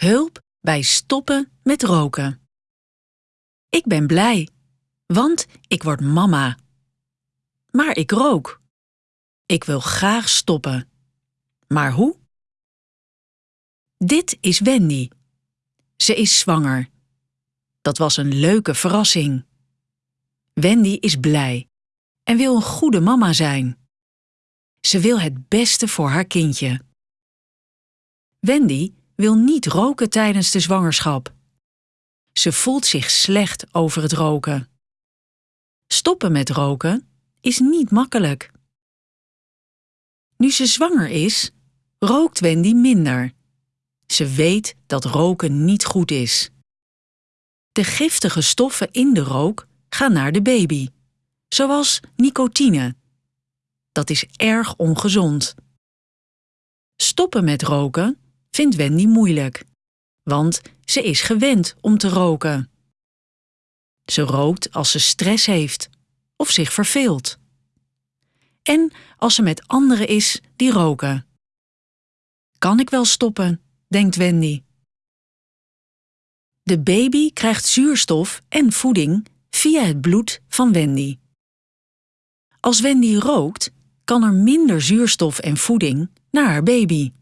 Hulp bij stoppen met roken. Ik ben blij, want ik word mama. Maar ik rook. Ik wil graag stoppen. Maar hoe? Dit is Wendy. Ze is zwanger. Dat was een leuke verrassing. Wendy is blij en wil een goede mama zijn. Ze wil het beste voor haar kindje. Wendy wil niet roken tijdens de zwangerschap. Ze voelt zich slecht over het roken. Stoppen met roken is niet makkelijk. Nu ze zwanger is, rookt Wendy minder. Ze weet dat roken niet goed is. De giftige stoffen in de rook gaan naar de baby, zoals nicotine. Dat is erg ongezond. Stoppen met roken vindt Wendy moeilijk, want ze is gewend om te roken. Ze rookt als ze stress heeft of zich verveelt. En als ze met anderen is die roken. Kan ik wel stoppen, denkt Wendy. De baby krijgt zuurstof en voeding via het bloed van Wendy. Als Wendy rookt, kan er minder zuurstof en voeding naar haar baby.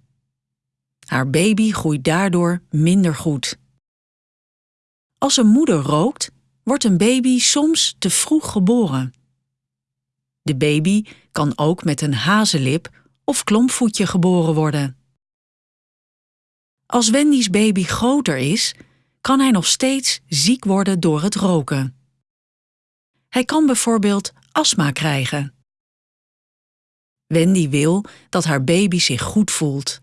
Haar baby groeit daardoor minder goed. Als een moeder rookt, wordt een baby soms te vroeg geboren. De baby kan ook met een hazenlip of klompvoetje geboren worden. Als Wendy's baby groter is, kan hij nog steeds ziek worden door het roken. Hij kan bijvoorbeeld astma krijgen. Wendy wil dat haar baby zich goed voelt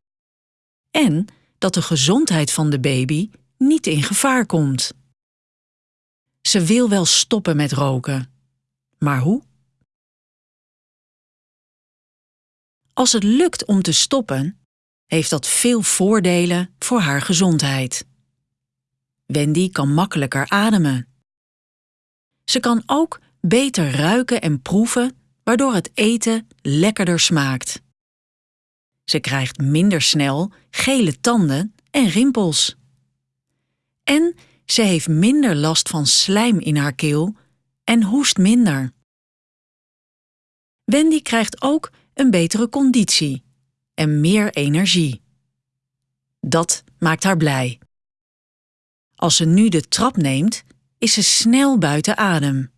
en dat de gezondheid van de baby niet in gevaar komt. Ze wil wel stoppen met roken, maar hoe? Als het lukt om te stoppen, heeft dat veel voordelen voor haar gezondheid. Wendy kan makkelijker ademen. Ze kan ook beter ruiken en proeven, waardoor het eten lekkerder smaakt. Ze krijgt minder snel gele tanden en rimpels. En ze heeft minder last van slijm in haar keel en hoest minder. Wendy krijgt ook een betere conditie en meer energie. Dat maakt haar blij. Als ze nu de trap neemt, is ze snel buiten adem.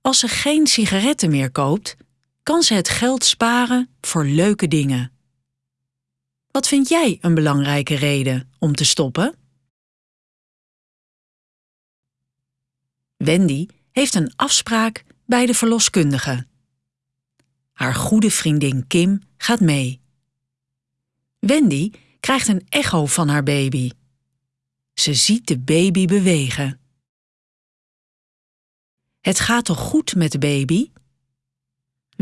Als ze geen sigaretten meer koopt, kan ze het geld sparen voor leuke dingen. Wat vind jij een belangrijke reden om te stoppen? Wendy heeft een afspraak bij de verloskundige. Haar goede vriendin Kim gaat mee. Wendy krijgt een echo van haar baby. Ze ziet de baby bewegen. Het gaat toch goed met de baby?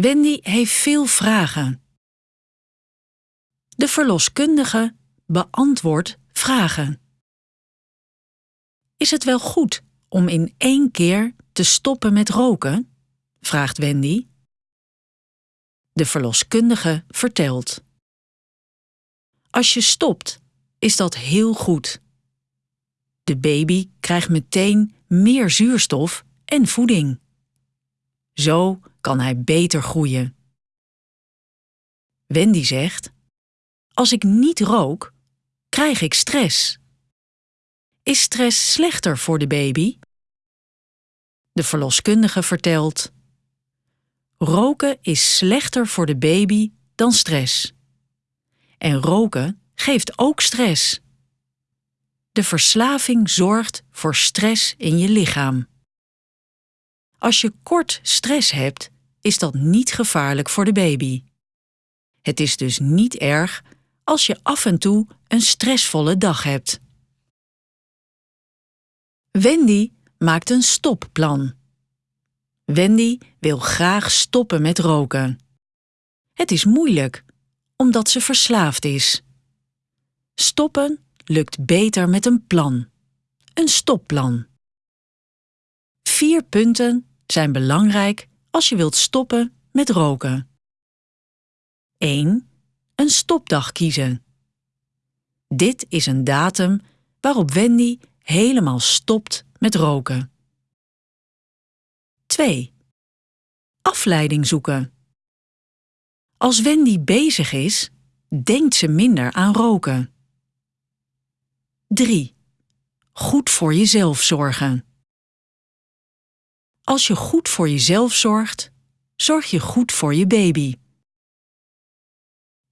Wendy heeft veel vragen. De verloskundige beantwoordt vragen. Is het wel goed om in één keer te stoppen met roken? vraagt Wendy. De verloskundige vertelt. Als je stopt, is dat heel goed. De baby krijgt meteen meer zuurstof en voeding. Zo kan hij beter groeien. Wendy zegt: Als ik niet rook, krijg ik stress. Is stress slechter voor de baby? De verloskundige vertelt: Roken is slechter voor de baby dan stress. En roken geeft ook stress. De verslaving zorgt voor stress in je lichaam. Als je kort stress hebt, is dat niet gevaarlijk voor de baby. Het is dus niet erg als je af en toe een stressvolle dag hebt. Wendy maakt een stopplan. Wendy wil graag stoppen met roken. Het is moeilijk, omdat ze verslaafd is. Stoppen lukt beter met een plan. Een stopplan. Vier punten zijn belangrijk als je wilt stoppen met roken. 1. Een stopdag kiezen. Dit is een datum waarop Wendy helemaal stopt met roken. 2. Afleiding zoeken. Als Wendy bezig is, denkt ze minder aan roken. 3. Goed voor jezelf zorgen. Als je goed voor jezelf zorgt, zorg je goed voor je baby.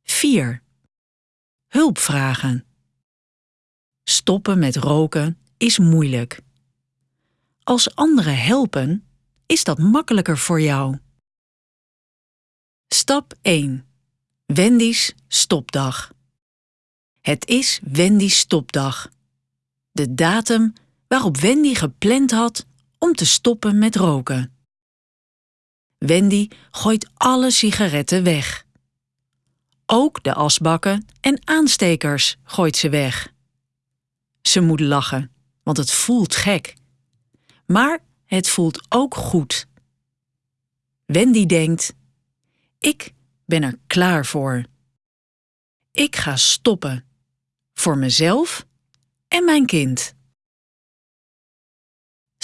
4. Hulp vragen. Stoppen met roken is moeilijk. Als anderen helpen, is dat makkelijker voor jou. Stap 1. Wendy's stopdag. Het is Wendy's stopdag. De datum waarop Wendy gepland had om te stoppen met roken. Wendy gooit alle sigaretten weg. Ook de asbakken en aanstekers gooit ze weg. Ze moet lachen, want het voelt gek. Maar het voelt ook goed. Wendy denkt: Ik ben er klaar voor. Ik ga stoppen. Voor mezelf en mijn kind.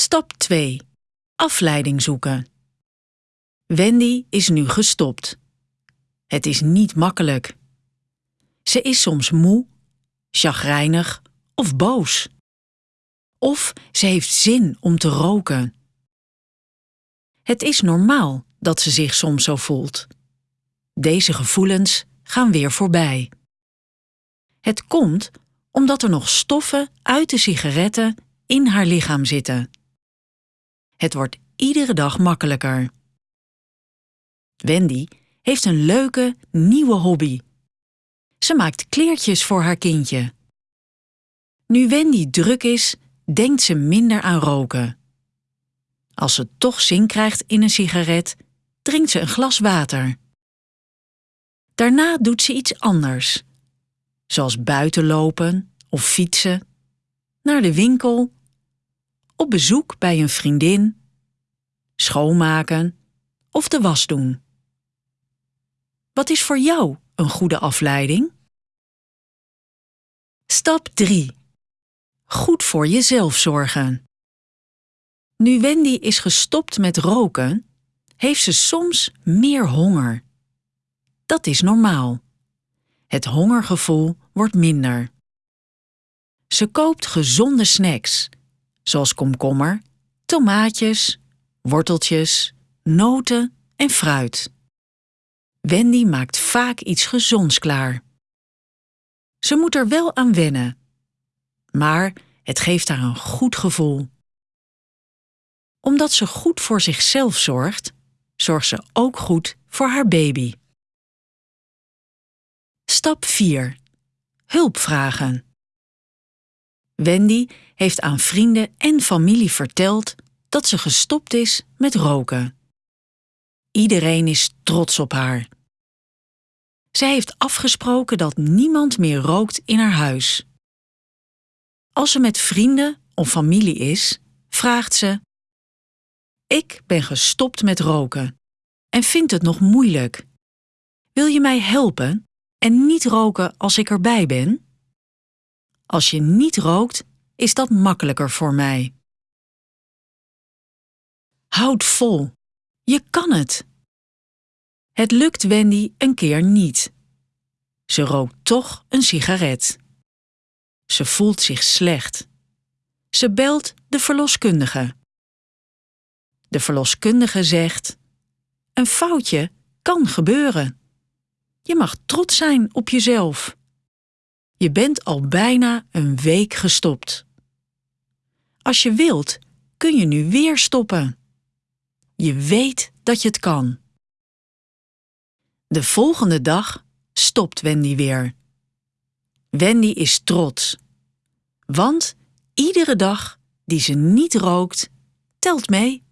Stap 2. Afleiding zoeken. Wendy is nu gestopt. Het is niet makkelijk. Ze is soms moe, chagrijnig of boos. Of ze heeft zin om te roken. Het is normaal dat ze zich soms zo voelt. Deze gevoelens gaan weer voorbij. Het komt omdat er nog stoffen uit de sigaretten in haar lichaam zitten. Het wordt iedere dag makkelijker. Wendy heeft een leuke, nieuwe hobby. Ze maakt kleertjes voor haar kindje. Nu Wendy druk is, denkt ze minder aan roken. Als ze toch zin krijgt in een sigaret, drinkt ze een glas water. Daarna doet ze iets anders, zoals buiten lopen of fietsen, naar de winkel, op bezoek bij een vriendin, schoonmaken of de was doen. Wat is voor jou een goede afleiding? Stap 3. Goed voor jezelf zorgen. Nu Wendy is gestopt met roken, heeft ze soms meer honger. Dat is normaal. Het hongergevoel wordt minder. Ze koopt gezonde snacks, zoals komkommer, tomaatjes, worteltjes, noten en fruit. Wendy maakt vaak iets gezonds klaar. Ze moet er wel aan wennen, maar het geeft haar een goed gevoel. Omdat ze goed voor zichzelf zorgt, zorgt ze ook goed voor haar baby. Stap 4. Hulp vragen. Wendy heeft aan vrienden en familie verteld dat ze gestopt is met roken. Iedereen is trots op haar. Zij heeft afgesproken dat niemand meer rookt in haar huis. Als ze met vrienden of familie is, vraagt ze: Ik ben gestopt met roken en vind het nog moeilijk. Wil je mij helpen en niet roken als ik erbij ben? Als je niet rookt, is dat makkelijker voor mij. Houd vol. Je kan het. Het lukt Wendy een keer niet. Ze rookt toch een sigaret. Ze voelt zich slecht. Ze belt de verloskundige. De verloskundige zegt: Een foutje kan gebeuren. Je mag trots zijn op jezelf. Je bent al bijna een week gestopt. Als je wilt, kun je nu weer stoppen. Je weet dat je het kan. De volgende dag stopt Wendy weer. Wendy is trots. Want iedere dag die ze niet rookt, telt mee.